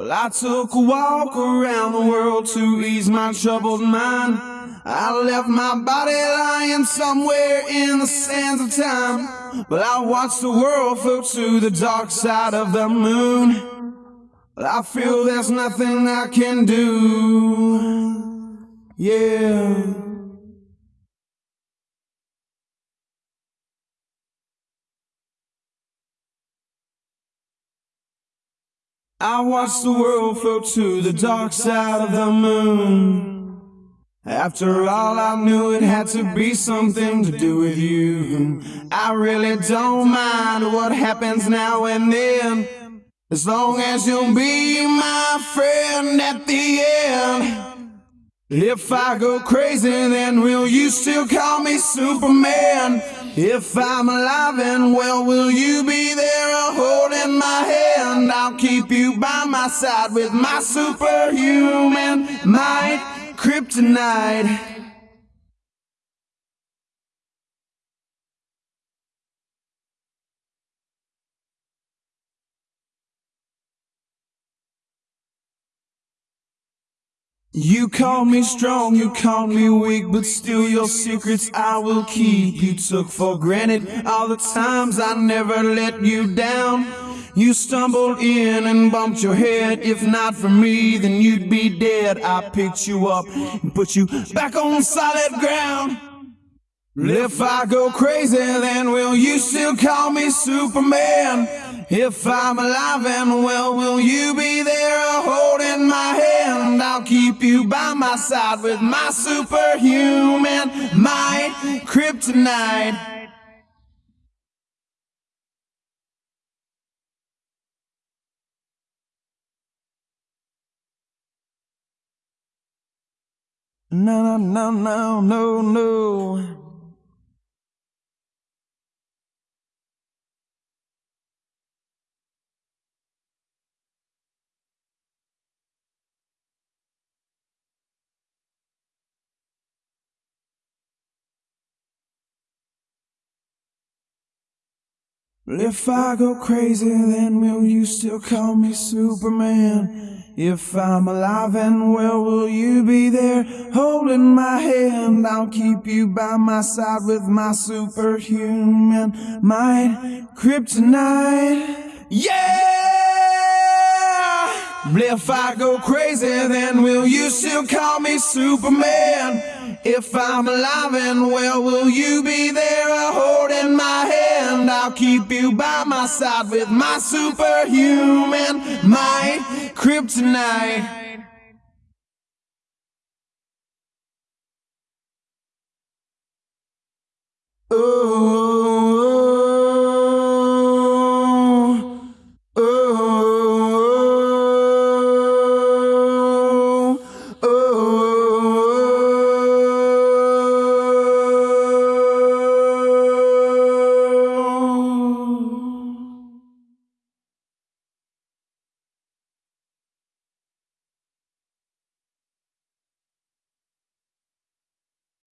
Well, I took a walk around the world to ease my troubled mind. I left my body lying somewhere in the sands of time. But I watched the world float to the dark side of the moon. Well, I feel there's nothing I can do. Yeah. I watched the world float to the dark side of the moon. After all, I knew it had to be something to do with you. I really don't mind what happens now and then. As long as you'll be my friend at the end. If I go crazy, then will you still call me Superman? If I'm alive and well, will you be there holding my hand? I'll keep you by my side with my superhuman might, kryptonite. You call me strong, you call me weak, but still your secrets I will keep. You took for granted all the times I never let you down. You stumbled in and bumped your head. If not for me, then you'd be dead. I picked you up and put you back on solid ground. If I go crazy, then will you still call me Superman? If I'm alive and well, will you be there you by my side with my superhuman might, kryptonite. No, no, no, no, no, no. If I go crazy, then will you still call me Superman? If I'm alive and well, will you be there holding my hand? I'll keep you by my side with my superhuman mind, kryptonite. Yeah! If I go crazy, then will you still call me Superman? If I'm alive and well, will you be there? I'll keep you by my side with my superhuman might, kryptonite. Oh.